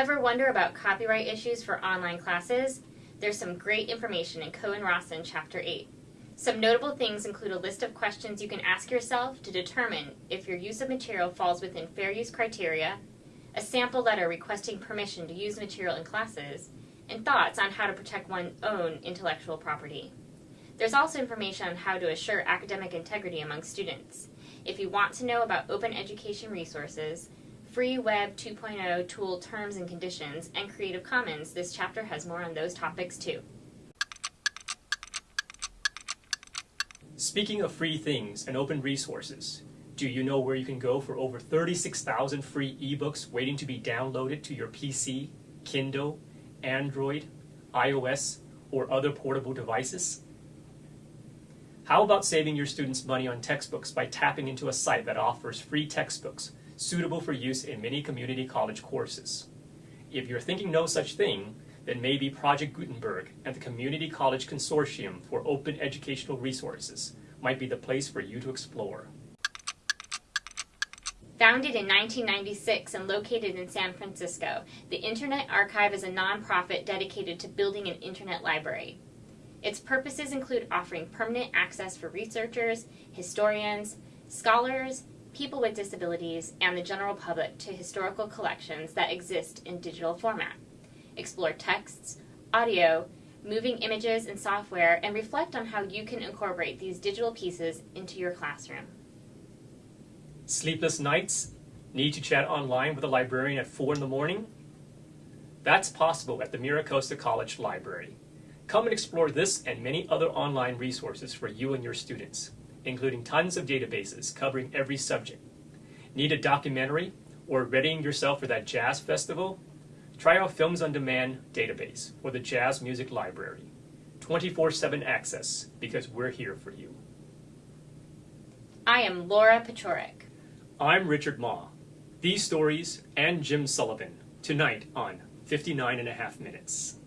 Ever wonder about copyright issues for online classes? There's some great information in Ko and Rossen Chapter 8. Some notable things include a list of questions you can ask yourself to determine if your use of material falls within fair use criteria, a sample letter requesting permission to use material in classes, and thoughts on how to protect one's own intellectual property. There's also information on how to assure academic integrity among students. If you want to know about open education resources, Free Web 2.0 tool terms and conditions, and Creative Commons, this chapter has more on those topics too. Speaking of free things and open resources, do you know where you can go for over 36,000 free ebooks waiting to be downloaded to your PC, Kindle, Android, iOS, or other portable devices? How about saving your students money on textbooks by tapping into a site that offers free textbooks suitable for use in many community college courses? If you're thinking no such thing, then maybe Project Gutenberg and the Community College Consortium for Open Educational Resources might be the place for you to explore. Founded in 1996 and located in San Francisco, the Internet Archive is a nonprofit dedicated to building an Internet library. Its purposes include offering permanent access for researchers, historians, scholars, people with disabilities, and the general public to historical collections that exist in digital format. Explore texts, audio, moving images and software, and reflect on how you can incorporate these digital pieces into your classroom. Sleepless nights? Need to chat online with a librarian at 4 in the morning? That's possible at the MiraCosta College Library. Come and explore this and many other online resources for you and your students, including tons of databases covering every subject. Need a documentary or readying yourself for that jazz festival? Try our Films on Demand database or the Jazz Music Library. 24-7 access because we're here for you. I am Laura Pechorek. I'm Richard Ma. These stories and Jim Sullivan tonight on 59 and a half minutes.